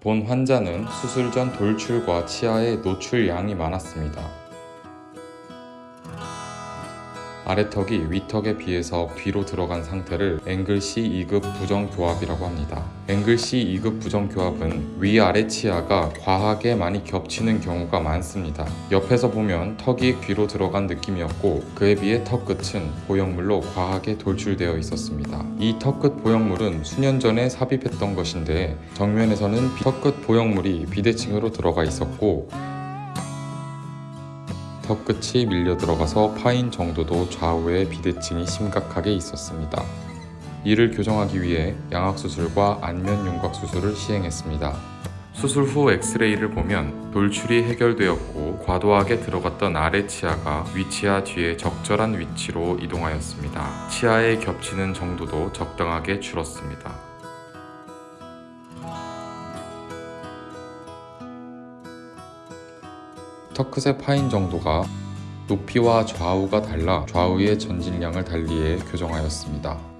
본 환자는 수술 전 돌출과 치아의 노출량이 많았습니다. 아래턱이 위턱에 비해서 뒤로 들어간 상태를 앵글 C 2급 부정교합이라고 합니다. 앵글 C 2급 부정교합은 위아래 치아가 과하게 많이 겹치는 경우가 많습니다. 옆에서 보면 턱이 뒤로 들어간 느낌이었고 그에 비해 턱 끝은 보형물로 과하게 돌출되어 있었습니다. 이 턱 끝 보형물은 수년 전에 삽입했던 것인데 정면에서는 턱 끝 보형물이 비대칭으로 들어가 있었고 턱 끝이 밀려 들어가서 파인 정도도 좌우에 비대칭이 심각하게 있었습니다. 이를 교정하기 위해 양악수술과 안면 윤곽 수술을 시행했습니다. 수술 후 엑스레이를 보면 돌출이 해결되었고 과도하게 들어갔던 아래 치아가 위치아 뒤에 적절한 위치로 이동하였습니다. 치아에 겹치는 정도도 적당하게 줄었습니다. 턱끝의 파인 정도가 높이와 좌우가 달라 좌우의 전진량을 달리해 교정하였습니다.